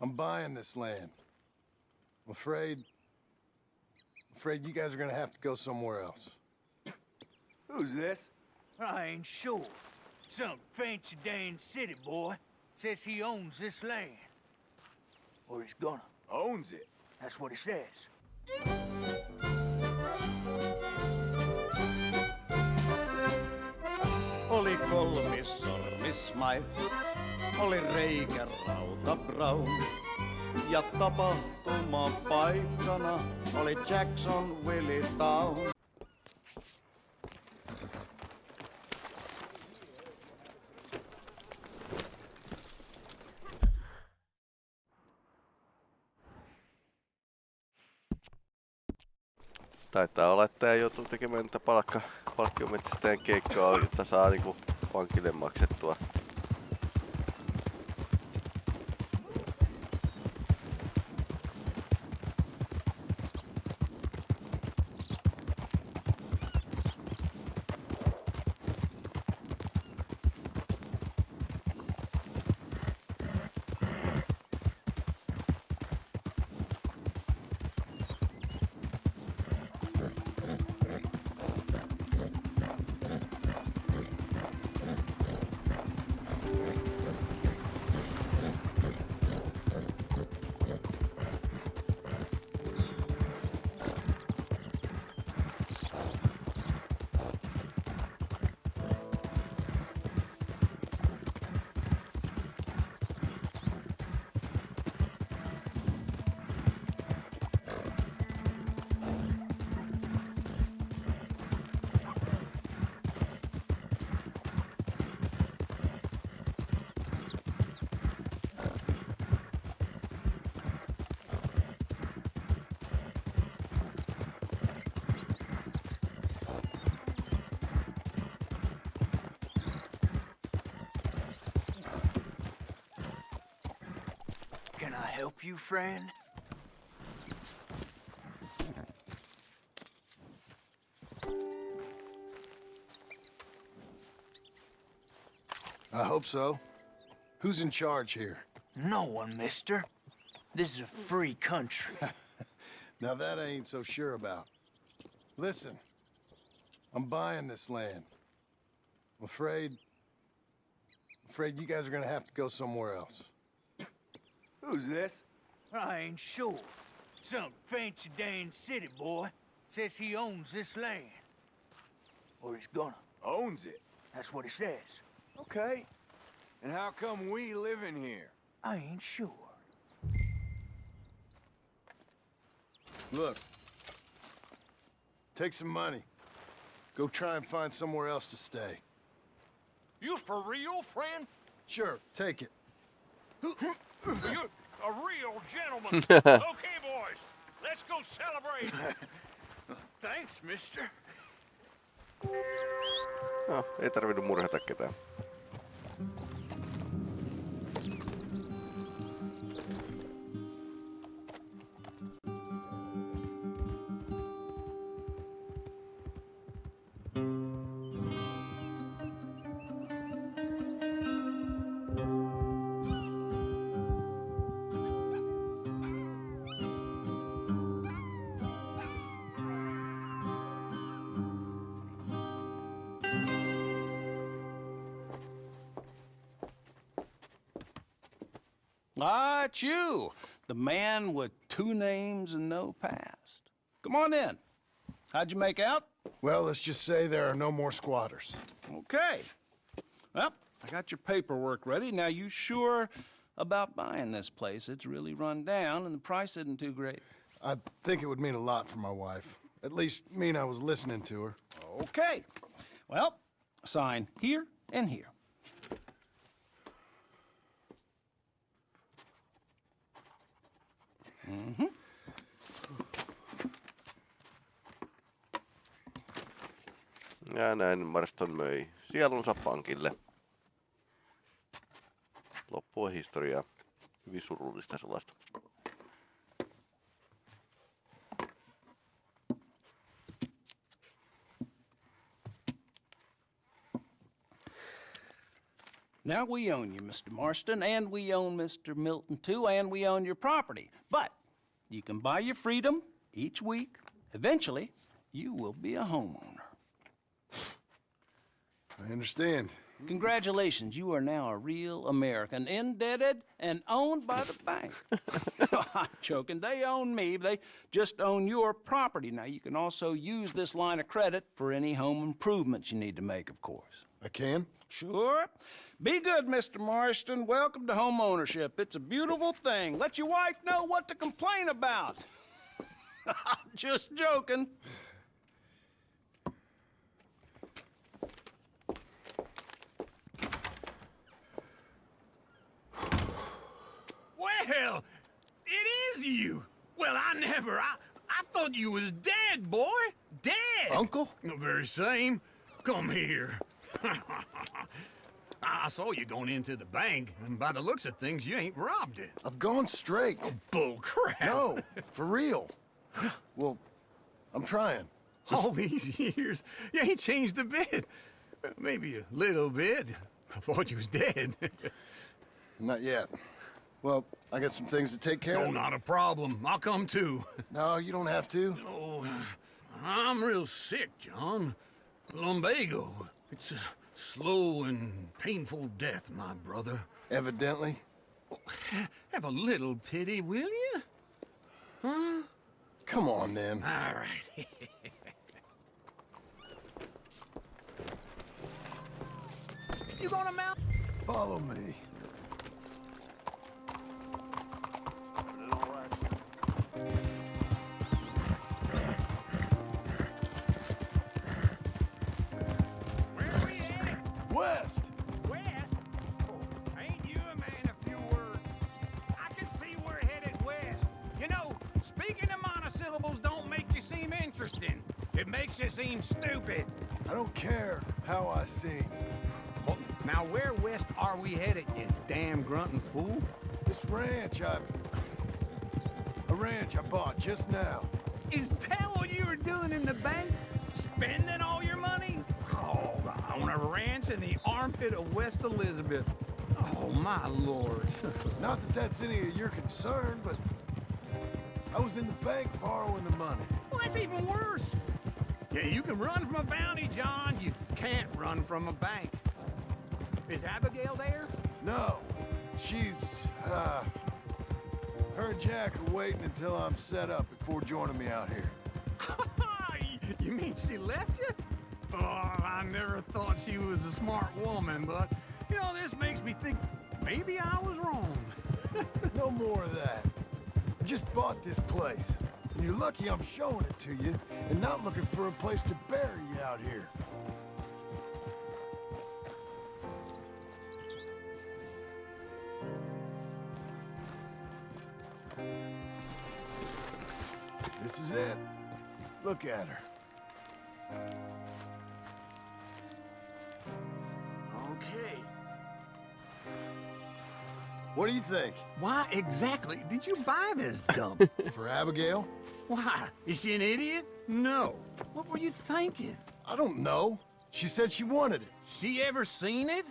I'm buying this land. I'm afraid... afraid you guys are gonna have to go somewhere else. Who's this? I ain't sure. Some fancy Dan city boy says he owns this land. Or he's gonna. Owns it. That's what he says. Oli kolmis sormismai, oli reikä rauta brown. Ja tapahtuma paikkana oli Jackson Willie Town. Taitaa olla, että ei joutuu tekemään palkka, palkkiometsästäjän keikkaa, jotta saa niinku pankille maksettua. You, friend? I hope so. Who's in charge here? No one, mister. This is a free country. Now that I ain't so sure about. Listen, I'm buying this land. I'm afraid... afraid you guys are gonna have to go somewhere else. Who's this? I ain't sure. Some fancy Dan city boy says he owns this land. Or he's gonna. Owns it. That's what he says. Okay. And how come we live in here? I ain't sure. Look. Take some money. Go try and find somewhere else to stay. You for real, friend? Sure, take it. You a real gentleman. okay, boys, let's go celebrate. Thanks, mister. No, ei tarvinnut murhata ketään. It's you, the man with two names and no past. Come on in. How'd you make out? Well, let's just say there are no more squatters. Okay. Well, I got your paperwork ready. Now, you sure about buying this place? It's really run down, and the price isn't too great. I think it would mean a lot for my wife. At least mean I was listening to her. Okay. Well, sign here and here. Ja näin Marston möi sielunsa pankille. Loppu on historiaa. Hyvin surullista sellaista. Now we own you, Mr. Marston, and we own Mr. Milton too, and we own your property. But you can buy your freedom each week. Eventually, you will be a homeowner. I understand. Congratulations, you are now a real American, indebted and owned by the bank. I'm joking. They own me. They just own your property. Now, you can also use this line of credit for any home improvements you need to make, of course. I can? Sure. Be good, Mr. Marston. Welcome to home ownership. It's a beautiful thing. Let your wife know what to complain about. I'm just joking. Well, it is you. Well, I never. I, I thought you was dead, boy. Dead. Uncle? The very same. Come here. I saw you going into the bank, and by the looks of things, you ain't robbed it. I've gone straight. Oh, bull crap. No, for real. Well, I'm trying. All these years, you ain't changed a bit. Maybe a little bit. I thought you was dead. Not yet. Well, I got some things to take care no, of. Oh, not a problem. I'll come too. No, you don't have to. Oh, I'm real sick, John. Lumbago. It's a slow and painful death, my brother. Evidently. Have a little pity, will you? Huh? Come on, then. All right. you gonna mount? Follow me. It makes you seem stupid. I don't care how I sing. Oh, now, where west are we headed, you damn grunting fool? This ranch I... A ranch I bought just now. Is that what you were doing in the bank? Spending all your money? Oh, on a ranch in the armpit of West Elizabeth. Oh, my lord. Not that that's any of your concern, but... I was in the bank borrowing the money. well, that's even worse. Yeah, you can run from a bounty, John. You can't run from a bank. Is Abigail there? No, she's, uh... Her and Jack are waiting until I'm set up before joining me out here. you mean she left you? Oh, I never thought she was a smart woman, but, you know, this makes me think maybe I was wrong. No more of that. I just bought this place. And you're lucky I'm showing it to you and not looking for a place to bury you out here. This is it. Look at her. What do you think? Why exactly did you buy this dump? For Abigail? Why? Is she an idiot? No. What were you thinking? I don't know. She said she wanted it. She ever seen it?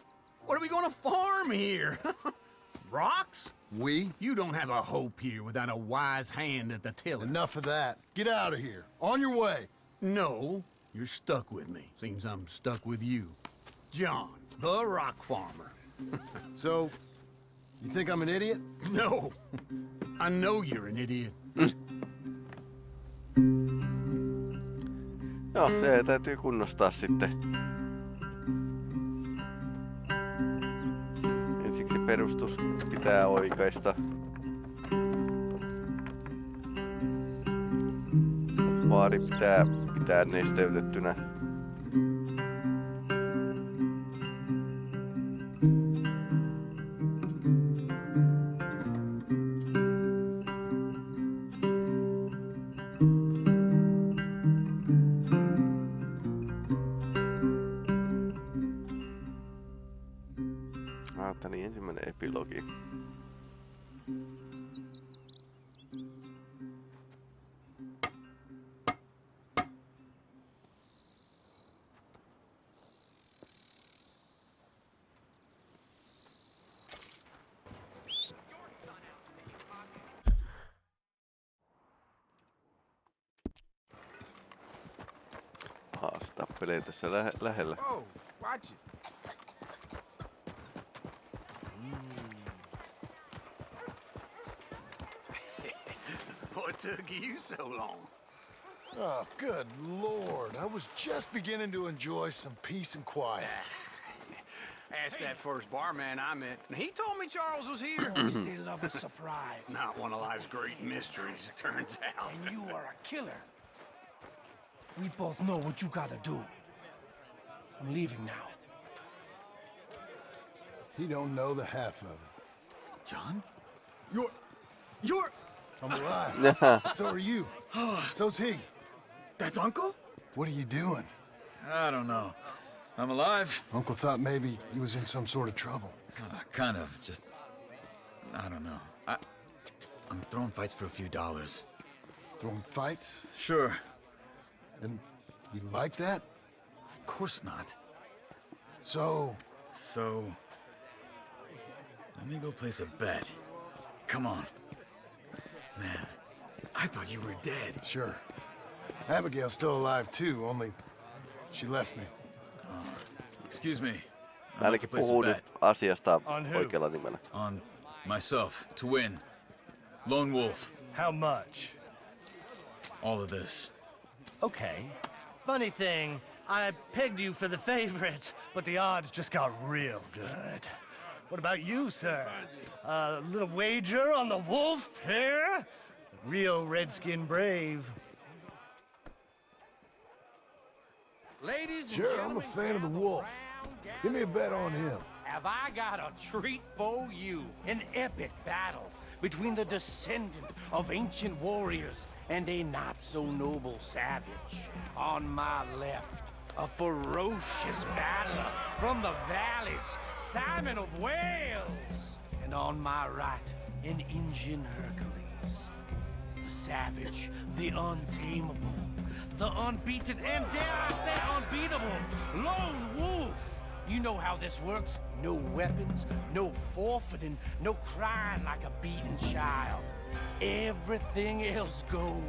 What are we gonna farm here? Rocks? We? You don't have a hope here without a wise hand at the tiller. Enough of that. Get out of here. On your way. No, you're stuck with me. Seems I'm stuck with you. John, the rock farmer. So, you think I'm an idiot? No, I know you're an idiot. Joo, se täytyy kunnostaa sitten. Ensiksi perustus pitää oikaista. Vaari pitää pitää nesteytettynä. Tappelee tässä lähe, lähellä. Whoa, watch it. Mm. What took you so long? Oh, good lord. I was just beginning to enjoy some peace and quiet. Asked that first barman I met, and he told me Charles was here. Still love a surprise. Not one of life's great mysteries, it turns out. And you are a killer. We both know what you gotta do. I'm leaving now. He don't know the half of it. John? You're. You're. I'm alive. so are you. So's he. That's Uncle? What are you doing? I don't know. I'm alive. Uncle thought maybe he was in some sort of trouble. Uh, kind of. Just. I don't know. I. I'm throwing fights for a few dollars. Throwing fights? Sure. And you like that? Of course not. So, So. Let me go place a bet. Come on. Man, I thought you were dead. sure. Abigail's still alive too, only she left me. Uh, excuse me. I'd like to Ainakin place a puhuu nyt bet asiasta On who? oikealla nimellä. on myself to win. Lone Wolf. How much? All of this. Okay. Funny thing, I pegged you for the favorite, but the odds just got real good. What about you, sir? A little wager on the wolf here? Real redskin brave. Ladies and Sure, I'm a fan of the wolf. Give me a bet on him. Have I got a treat for you? An epic battle between the descendant of ancient warriors and a not-so-noble savage. On my left, a ferocious battler from the valleys, Simon of Wales. And on my right, an Indian Hercules. The savage, the untamable, the unbeaten, and dare I say unbeatable, Lone Wolf. You know how this works. No weapons, no forfeiting, no crying like a beaten child. Everything else goes.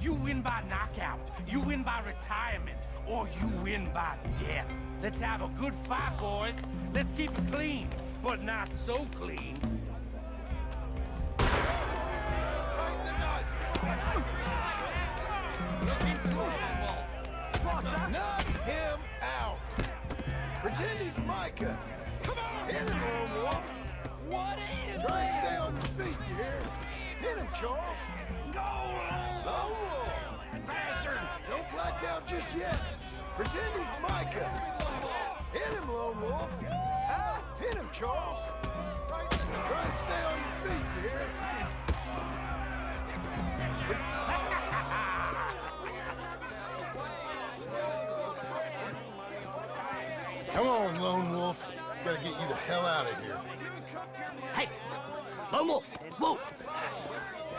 You win by knockout, you win by retirement, or you win by death. Let's have a good fight, boys. Let's keep it clean, but not so clean. Out yet. Pretend he's Micah. Hit him, Lone Wolf. Huh? Hit him, Charles. Try and stay on your feet, you hear? Come on, Lone Wolf. Gotta get you the hell out of here. Hey! Lone Wolf! Whoa!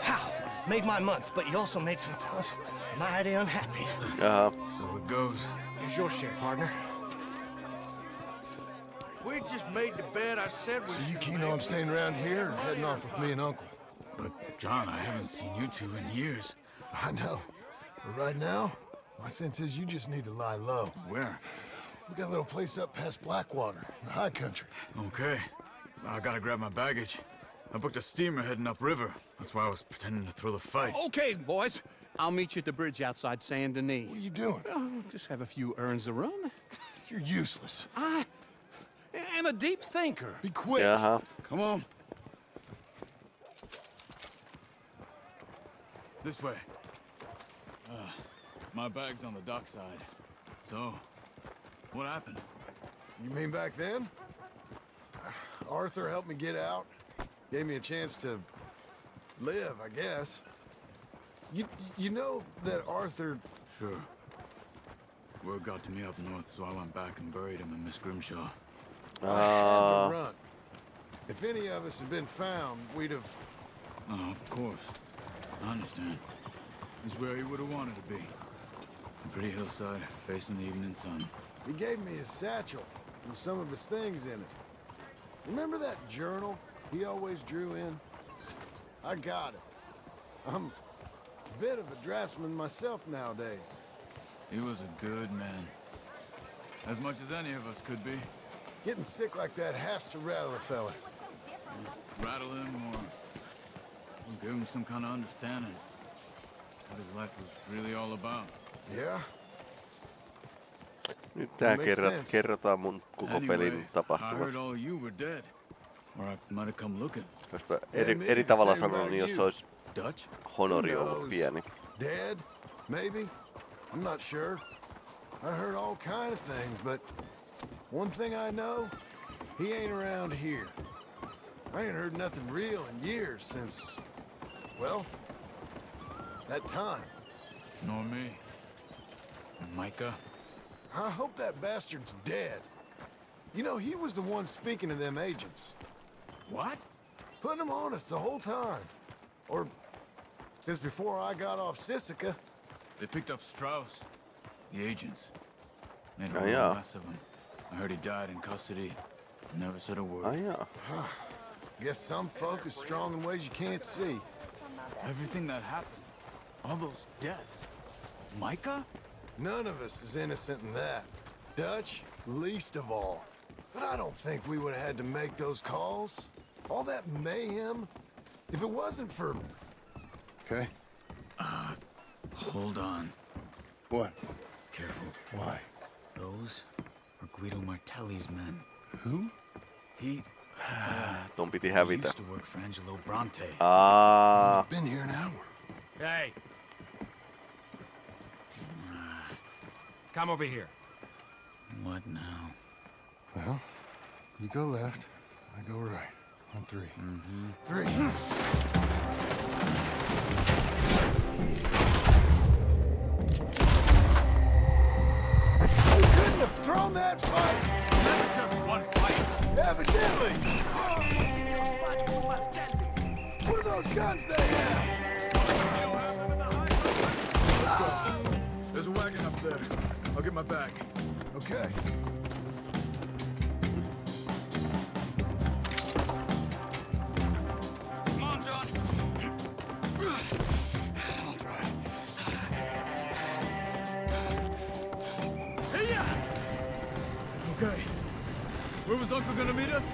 How? Made my month, but you also made some fellas mighty unhappy. Jaha. So it goes. Here's your share, partner. If we just made the bed I said we So you keen on staying around here or heading off with me and Uncle? But, John, I haven't seen you two in years. I know. But right now, my sense is you just need to lie low. Where? We got a little place up past Blackwater, in the high country. Okay. I gotta grab my baggage. I booked a steamer heading upriver. That's why I was pretending to throw the fight. Okay, boys. I'll meet you at the bridge outside Saint Denis. What are you doing? Oh, just have a few errands to run. You're useless. I am a deep thinker. Be quick. Yeah. Huh. Come on. This way. Uh, my bag's on the dockside. So, what happened? You mean back then? Arthur helped me get out. Gave me a chance to live, I guess. You, you know that Arthur... Sure. Word got to me up north, so I went back and buried him in Miss Grimshaw. I Uh, had to run. If any of us had been found, we'd have... Oh, of course. I understand. He's where he would have wanted to be. A pretty hillside, facing the evening sun. He gave me his satchel with some of his things in it. Remember that journal he always drew in? I got it. I'm a bit of a draftsman myself nowadays. He was a good man. As much as any of us could be. Getting sick like that has to rattle a fella. Rattle him or or give him some kind of understanding. What his life was really all about. Yeah? Nyt tää Makes kerrat, kerrotaan mun koko Anyway, pelin I tapahtumat. heard all you were dead. Or I might have come looking. Jos mä eri, eri tavalla same sanon, niin jos olisi Dutch? honori Who ollut knows? pieni. Dead? Maybe? I'm not sure. I heard all kind of things, but one thing I know, he ain't around here. I ain't heard nothing real in years since, well, that time. Nor me. Micah? I hope that bastard's dead. You know, he was the one speaking to them agents. What? Putting them on us the whole time. Or since before I got off Sisika. They picked up Strauss. The agents. Made a Oh, yeah. mess of him. I heard he died in custody. Never said a word. Oh, Ai jaa. Guess some folk is strong in ways you can't see. Everything that happened. All those deaths. Micah? None of us is innocent in that. Dutch, least of all. But I don't think we would have had to make those calls. All that mayhem. If it wasn't for... Okay. Uh, Hold on. What? Careful. Why? Those are Guido Martelli's men. Who? He Ton piti he hävitä. used to work for Angelo Bronte. Aa, Been here an hour. Hey. Come over here. What now? Well, you go left, I go right. On 3 Mm-hmm. Three. You couldn't have thrown that fight! Never just one fight. Evidently! What are those guns they have? Let's go. There's a wagon up there. I'll get my bag. Okay. Uncle gonna meet us?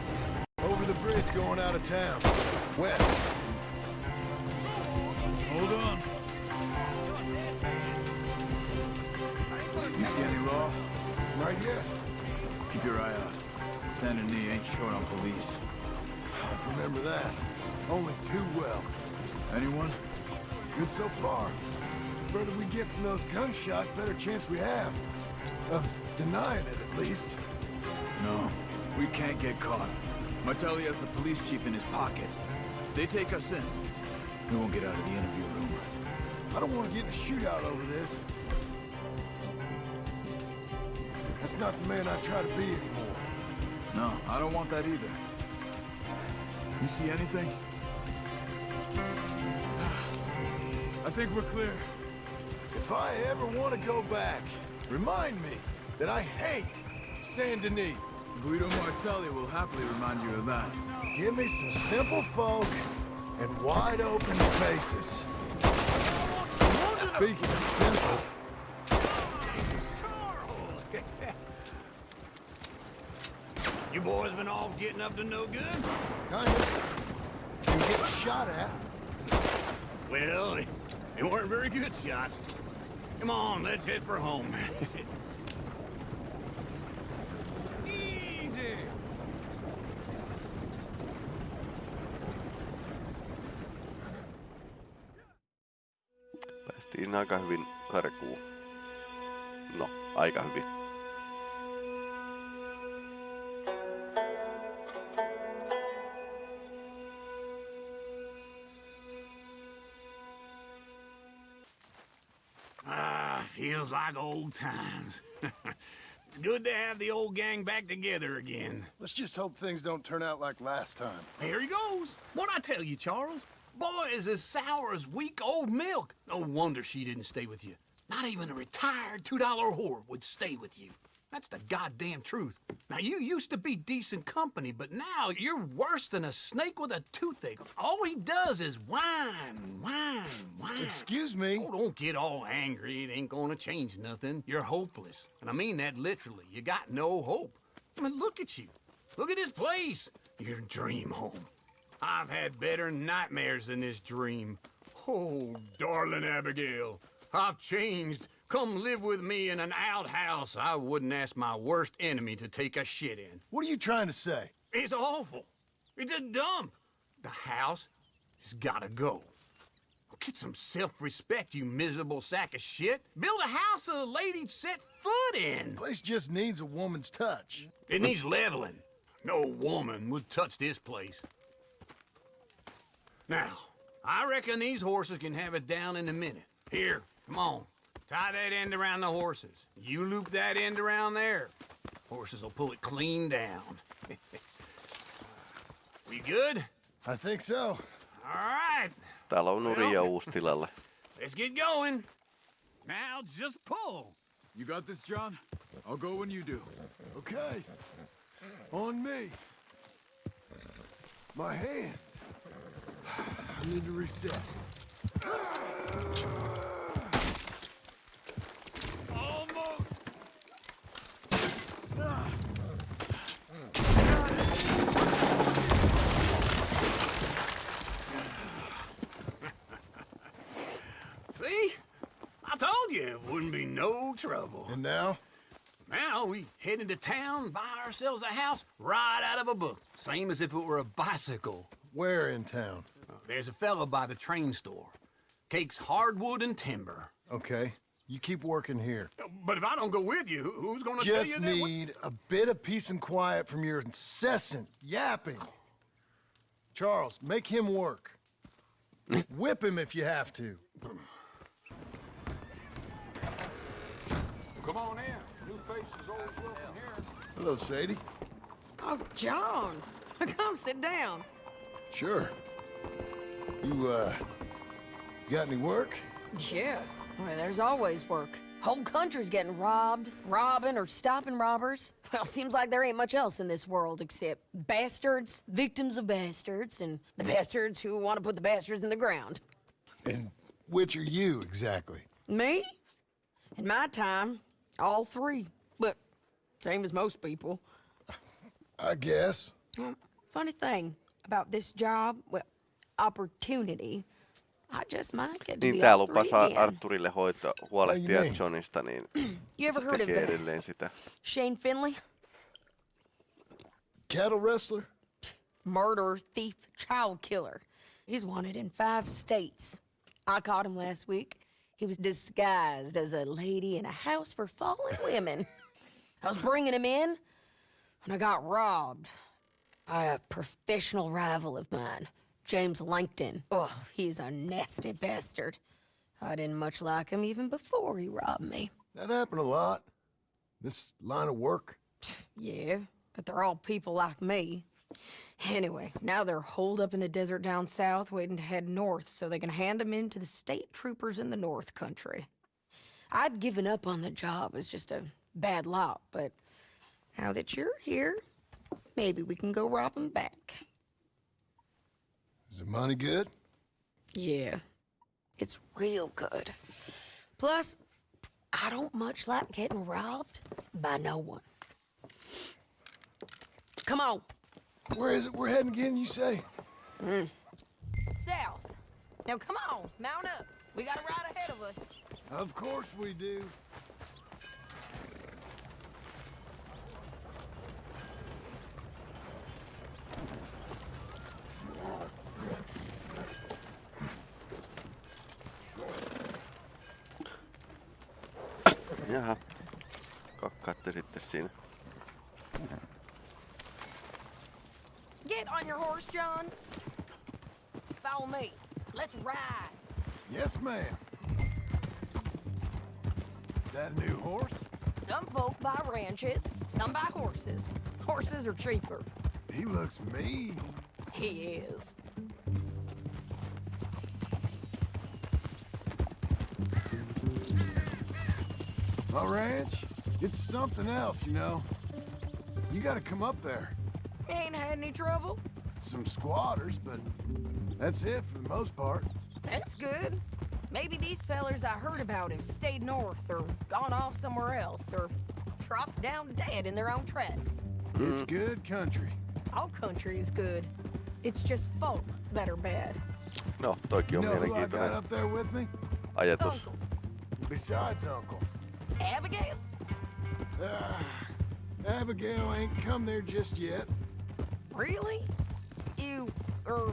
Over the bridge going out of town. West. Hold on. You see any law? Right here. Keep your eye out. Saint Denis ain't short on police. I remember that. Only too well. Anyone? Good so far. The Further we get from those gunshots, better chance we have. Of denying it, at least. No. We can't get caught. Martelli has the police chief in his pocket. If they take us in, we won't get out of the interview room. I don't want to get in a shootout over this. That's not the man I try to be anymore. No, I don't want that either. You see anything? I think we're clear. If I ever want to go back, remind me that I hate Saint Denis. Guido Martelli will happily remind you of that. Give me some simple folk and wide open spaces. Speaking of simple, You boys been off getting up to no good? kind of. You get shot at. Well, they weren't very good shots. Come on, let's head for home. Easy. päästiin aika hyvin karkuun. No, aika hyvin. Ah, feels like old times. it's good to have the old gang back together again. Let's just hope things don't turn out like last time. Here he goes. What'd I tell you, Charles? Boy is as sour as weak old milk. No wonder she didn't stay with you. Not even a retired $2 whore would stay with you. That's the goddamn truth. Now, you used to be decent company, but now you're worse than a snake with a toothache. All he does is whine, whine, whine. Excuse me. Oh, don't get all angry. It ain't gonna change nothing. You're hopeless. And I mean that literally. You got no hope. I mean, look at you. Look at this place. Your dream home. I've had better nightmares than this dream. Oh, darling Abigail, I've changed. Come live with me in an outhouse I wouldn't ask my worst enemy to take a shit in. What are you trying to say? It's awful. It's a dump. The house has gotta go. Get some self-respect, you miserable sack of shit. Build a house a lady'd set foot in. Place just needs a woman's touch. It needs leveling. No woman would touch this place. Now, I reckon these horses can have it down in a minute. Here, come on. Tie that end around the horses. You loop that end around there. Horses will pull it clean down. we good? I think so. All right. Täällä on Nuria uustilalle. Let's get going. Now just pull. You got this, John? I'll go when you do. Okay. On me. My hands. I need to reset. Almost. See? I told you it wouldn't be no trouble. And now? Now we head into town, buy ourselves a house right out of a book. Same as if it were a bicycle. Where in town? There's a fella by the train store. Cakes hardwood and timber. Okay. You keep working here. But if I don't go with you, who's gonna tell you Just need a bit of peace and quiet from your incessant yapping. Charles, make him work. Whip him if you have to. Come on in. New faces always welcome here. Hello, Sadie. Oh, John. Come sit down. Sure. You, uh, got any work? Yeah. Well, there's always work. Whole country's getting robbed, robbing, or stopping robbers. Well, seems like there ain't much else in this world except bastards, victims of bastards, and the bastards who want to put the bastards in the ground. And which are you, exactly? Me? In my time, all three. But same as most people. I guess. Funny thing about this job, well, opportunity, I just might get to Niin be tää all lupasi. Arturille hoitaa, huolehtia Ai niin. Johnista, niin You ever heard of tekee the edelleen sitä. Shane Finley? Cattle rustler? Murderer, thief, child killer. He's wanted in five states. I caught him last week. He was disguised as a lady in a house for fallen women. I was bringing him in, and I got robbed by a professional rival of mine, James Langton. Oh, he's a nasty bastard. I didn't much like him even before he robbed me. That happened a lot. This line of work. Yeah, but they're all people like me. Anyway, now they're holed up in the desert down south, waiting to head north so they can hand them in to the state troopers in the north country. I'd given up on the job as just a bad lot, but now that you're here, maybe we can go rob them back. Is the money good? Yeah, it's real good. Plus, I don't much like getting robbed by no one. Come on. Where is it we're heading again, you say? Mm. South. Now come on, mount up. We got a ride ahead of us. Of course we do. Jaha. Kakkaatte sitten siinä. Get on your horse, John. Follow me. Let's ride. Yes, ma'am. That new horse? Some folk buy ranches, some buy horses. Horses are cheaper. He looks mean. He is. My ranch? It's something else, you know. You gotta come up there. Ain't had any trouble? Some squatters, but that's it most part. That's good. Maybe these fellers I heard about have stayed north or gone off somewhere else or dropped down dead in their own tracks. It's good country. All country is good. It's just folk that are bad. No, toikin You on know who I got mielenkiintoinen up there with me? ajatus. Uncle. Besides Uncle. Abigail? Ah, Abigail ain't come there just yet. Really? You, er,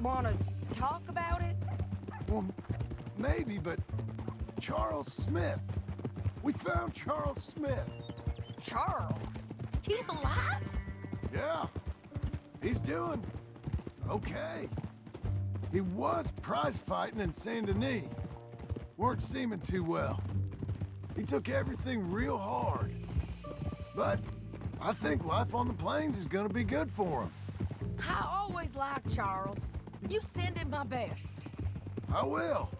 wanna talk about it? Well, maybe, but Charles Smith. We found Charles Smith. Charles? He's alive? Yeah. He's doing okay. He was prize fighting in Saint Denis. Weren't seeming too well. He took everything real hard. But I think life on the plains is gonna be good for him. I always liked Charles. You send him my best. I will.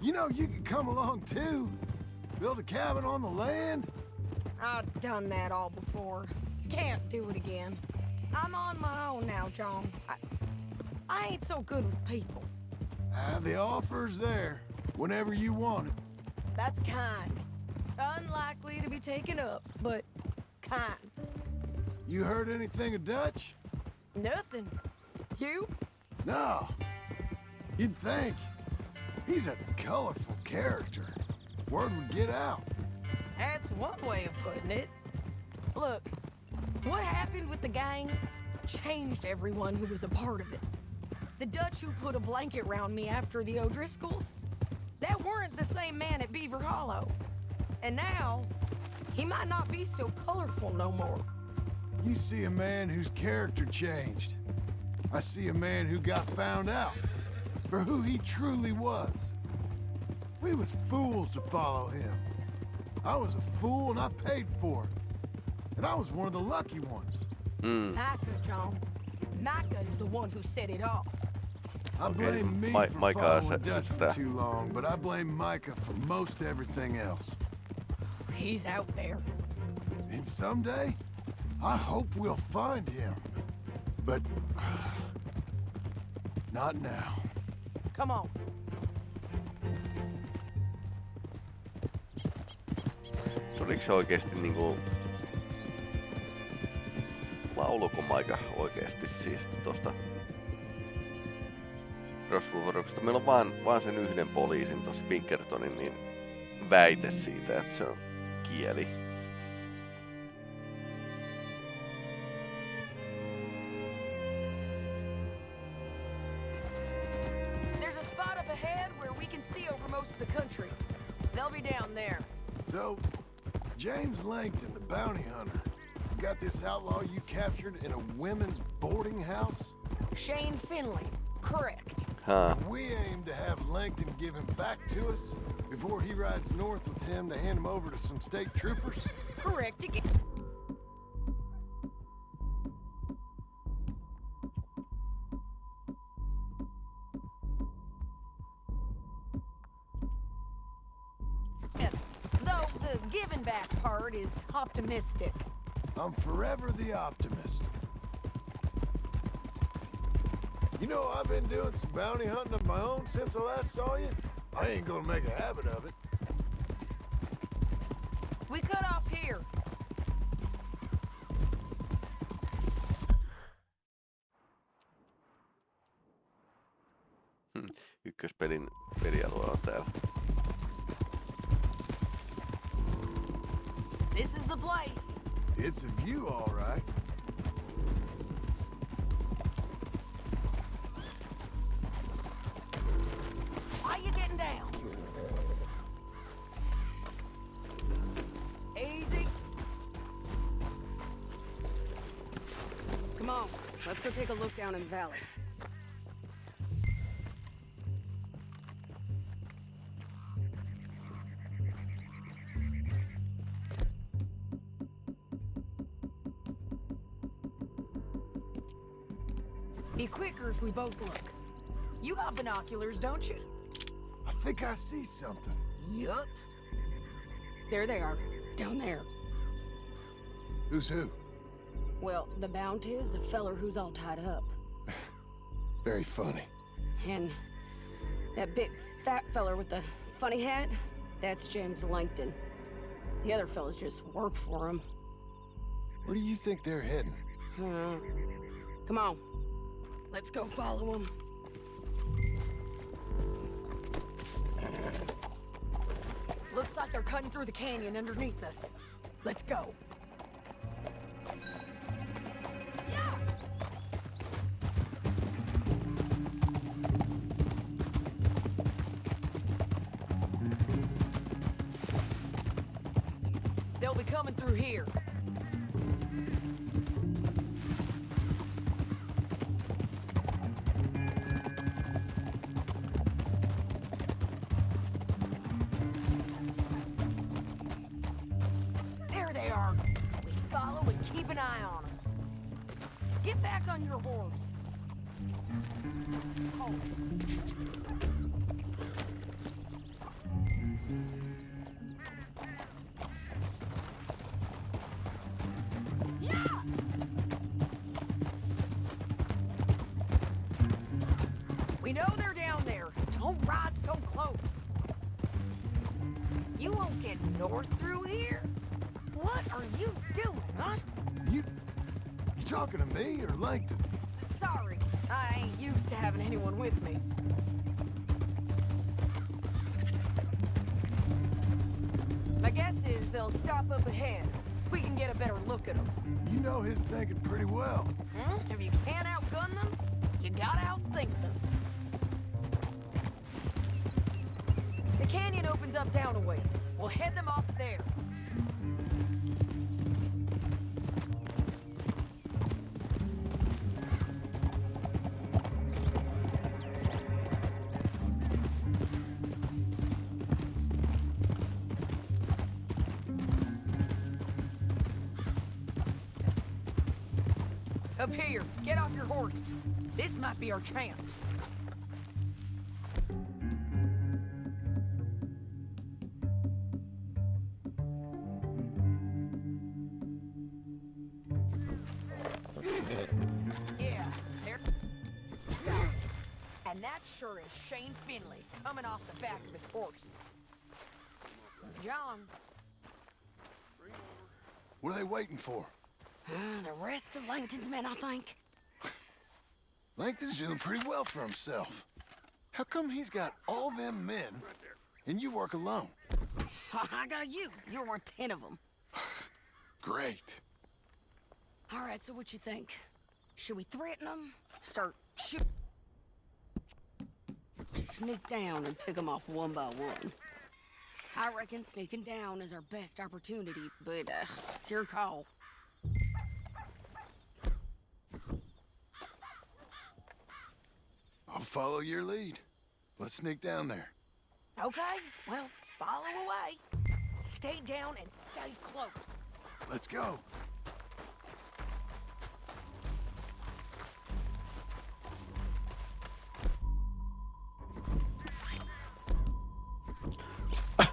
You know, you could come along too. Build a cabin on the land. I've done that all before. Can't do it again. I'm on my own now, John. I, I ain't so good with people. Ah, the offer's there. Whenever you want it. That's kind. Unlikely to be taken up, but kind. You heard anything of Dutch? Nothing. You? No. You'd think. He's a colorful character. Word would get out. That's one way of putting it. Look, what happened with the gang changed everyone who was a part of it. The Dutch who put a blanket round me after the O'Driscolls, that weren't the same man at Beaver Hollow. And now, he might not be so colorful no more. You see a man whose character changed. I see a man who got found out for who he truly was. We was fools to follow him. I was a fool and I paid for it. And I was one of the lucky ones. Micah, John. Micah's the one who set it off. I Okei, blame me Ma- for Micah following Dutch for too long, but I blame Micah for most everything else. He's out there. And someday, I hope we'll find him. But not now. Come on. Tuliko se oikeesti niinku... Lauluko Maika oikeesti siis tosta Crossroadsista? Meillä on vaan, vaan sen yhden poliisin tossa Pinkertonin niin väite siitä, että se on kieli. James the bounty hunter, He's got this outlaw you captured in a women's boarding house? Shane Finley. Correct. Huh. We aim to have Langton give him back to us before he rides north with him to hand him over to some state troopers? Correct again. Giving is optimistic. I'm forever the optimist. You know, I've been doing some bounty hunting of my own since I last saw you. I ain't gonna make a habit of it. We cut off here. Hmm. Ykköspelin pelialue on täällä. Place. It's a view, all right. Why you getting down? Easy. Come on, let's go take a look down in the valley. Be quicker if we both look. You got binoculars, don't you? I think I see something. Yup. There they are. Down there. Who's who? Well, the bounty is the feller who's all tied up. Very funny. And that big fat feller with the funny hat, that's James Langton. The other fellas just work for him. Where do you think they're heading? Uh, come on. Let's go follow him. Looks like they're cutting through the canyon underneath us. Let's go. Know they're down there. Don't ride so close. You won't get north through here? What are you doing, huh? You... You talking to me or Langton? Sorry, I ain't used to having anyone with me. My guess is they'll stop up ahead. We can get a better look at them. You know his thinking pretty well. Hmm? If you can't outgun them, you gotta outthink them. We'll head them off there. Up here, get off your horse. This might be our chance. Coming off the back of his horse. John, What are they waiting for? Ah, the rest of Langton's men, I think. Langton's doing pretty well for himself. How come he's got all them men and you work alone? I got you. You're worth ten of them. Great. All right, so what you think? Should we threaten them? Start shoot? Sneak down and pick them off one by one. I reckon sneaking down is our best opportunity, but uh, it's your call. I'll follow your lead. Let's sneak down there. Okay, well, follow away. Stay down and stay close. Let's go.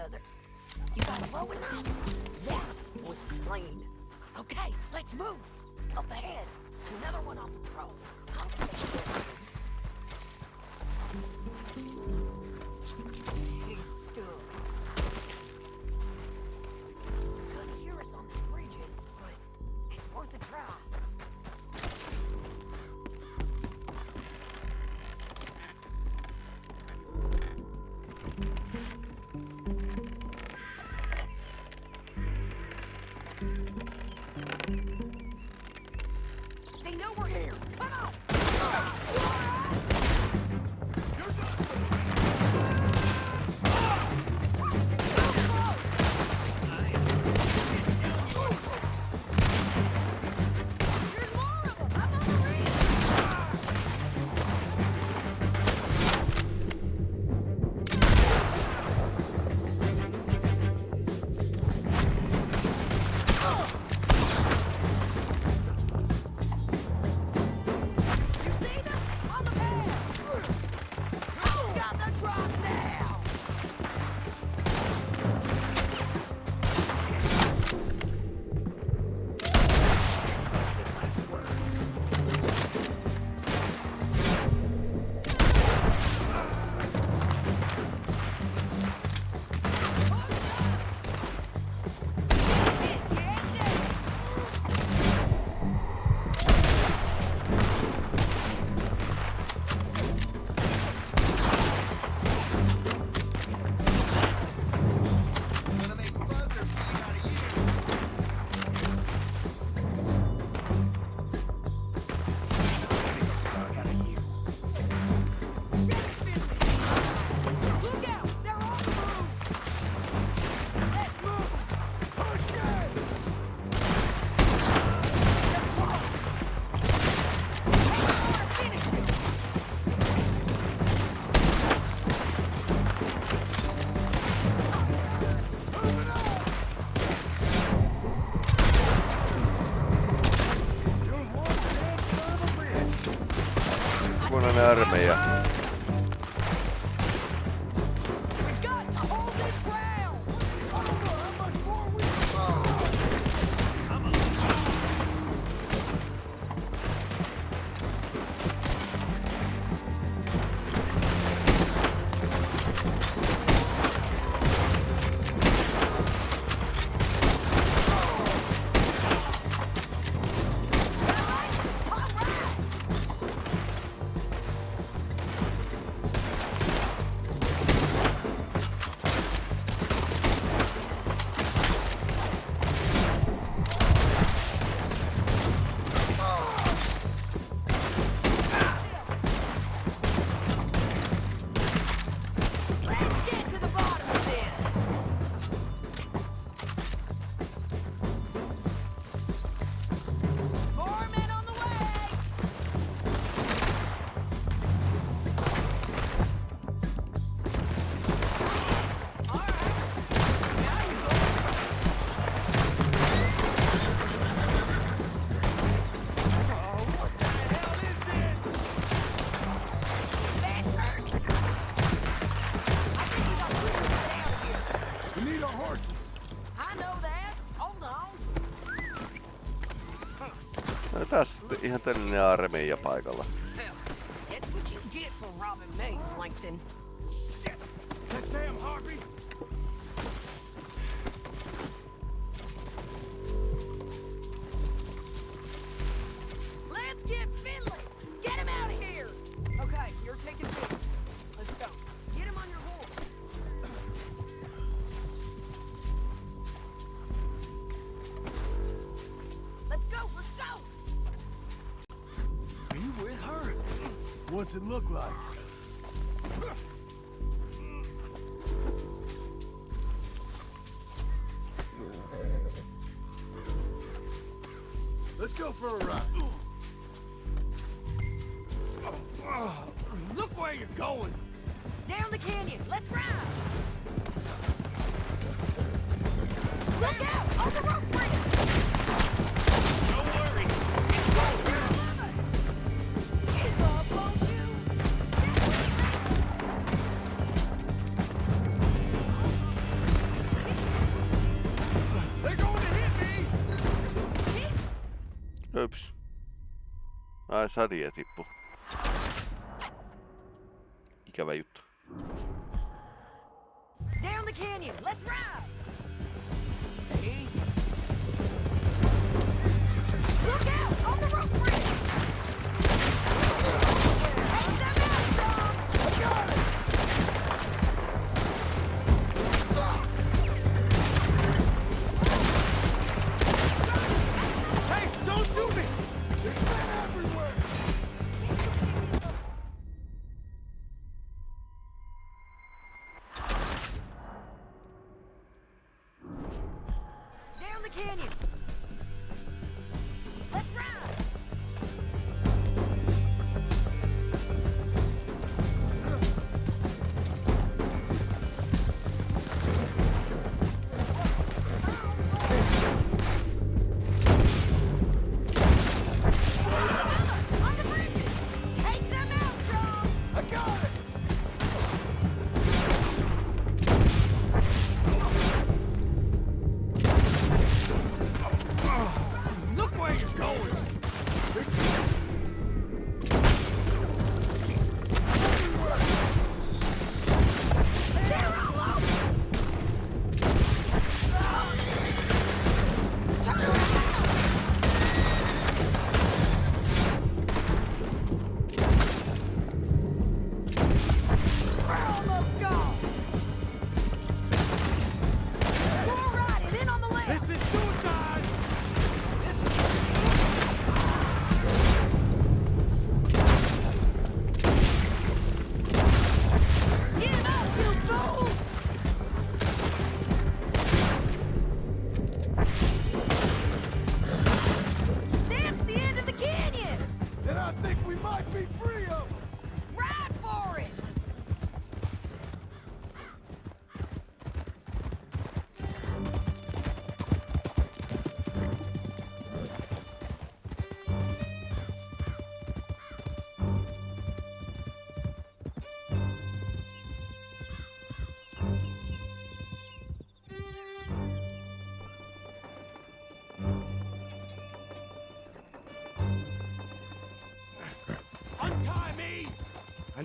the other. You got low enough? That was clean. Okay, let's move. Up ahead, another one on armeija taas ihan tällainen armeija paikalla. That's what you get for robbing me, That damn harpy Ups. Ai sadie tippu. Ikävä juttu. Down the canyon, let's ride!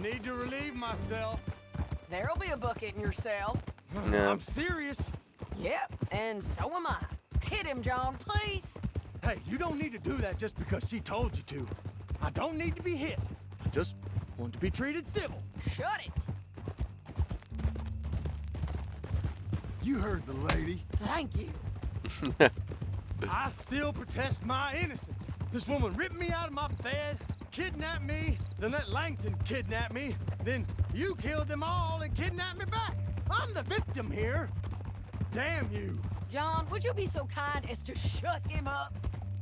Need to relieve myself. There'll be a bucket in your cell. Yeah. I'm serious. Yep, and so am I. Hit him, John, please. Hey, you don't need to do that just because she told you to. I don't need to be hit. I just want to be treated civil. Shut it. You heard the lady. Thank you. I still protest my innocence. This woman ripped me out of my bed, kidnapped me, then let Langton kidnap me, then you killed them all and kidnapped me back. I'm the victim here. Damn you. John, would you be so kind as to shut him up?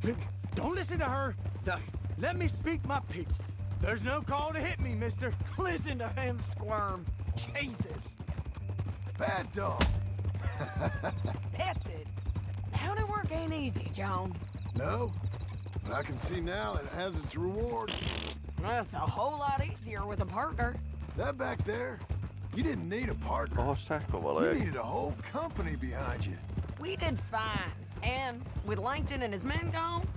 Don't listen to her. Now, Let me speak my piece. There's no call to hit me, mister. Listen to him squirm. Jesus. Bad dog. That's it. County work ain't easy, John. No, but I can see now it has its reward. That's a whole lot easier with a partner. That back there, you didn't need a partner. Oho, sähkövaloja. You needed a whole company behind you. We did fine. And with Langton and his men gone,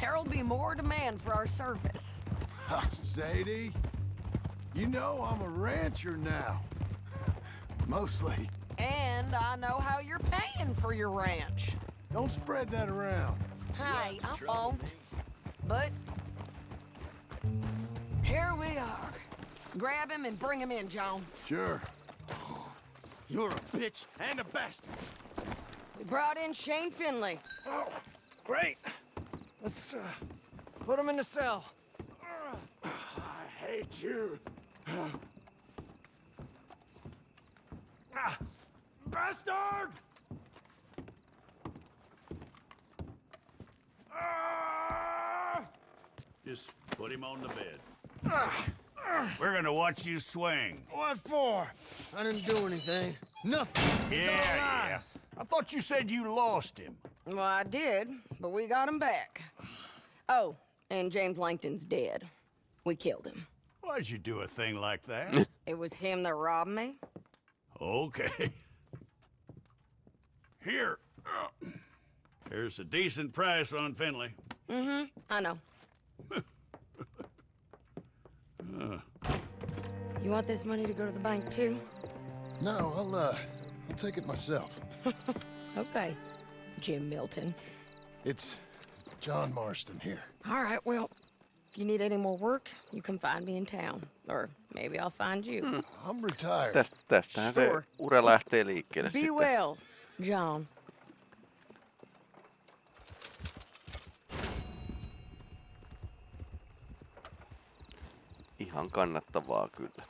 there'll be more demand for our service. Ah, ha, Sadie, you know I'm a rancher now. Mostly. And I know how you're paying for your ranch. Don't spread that around. Hey, I won't. But here we are. Grab him and bring him in, John. Sure. You're a bitch and a bastard. We brought in Shane Finley. Oh, great. Let's uh, put him in the cell. I hate you. Ah, bastard! Ah! Just put him on the bed. We're gonna watch you swing. What for? I didn't do anything. Nothing. He's Yeah, still yeah. I thought you said you lost him. Well, I did, but we got him back. Oh, and James Langton's dead. We killed him. Why'd you do a thing like that? It was him that robbed me. okay. Here. Here's a decent price on Finley. Mm-hmm. I know. Uh, You want this money to go to the bank too? No, I'll, uh, I'll take it myself. Okay, Jim Milton. It's John Marston here. All right, well, if you need any more work, you can find me in town. Or maybe I'll find you. I'm retired. Tästä, tästähän se Sure. ura lähtee liikkeelle Be sitten. well, John. Ihan kannattavaa kyllä.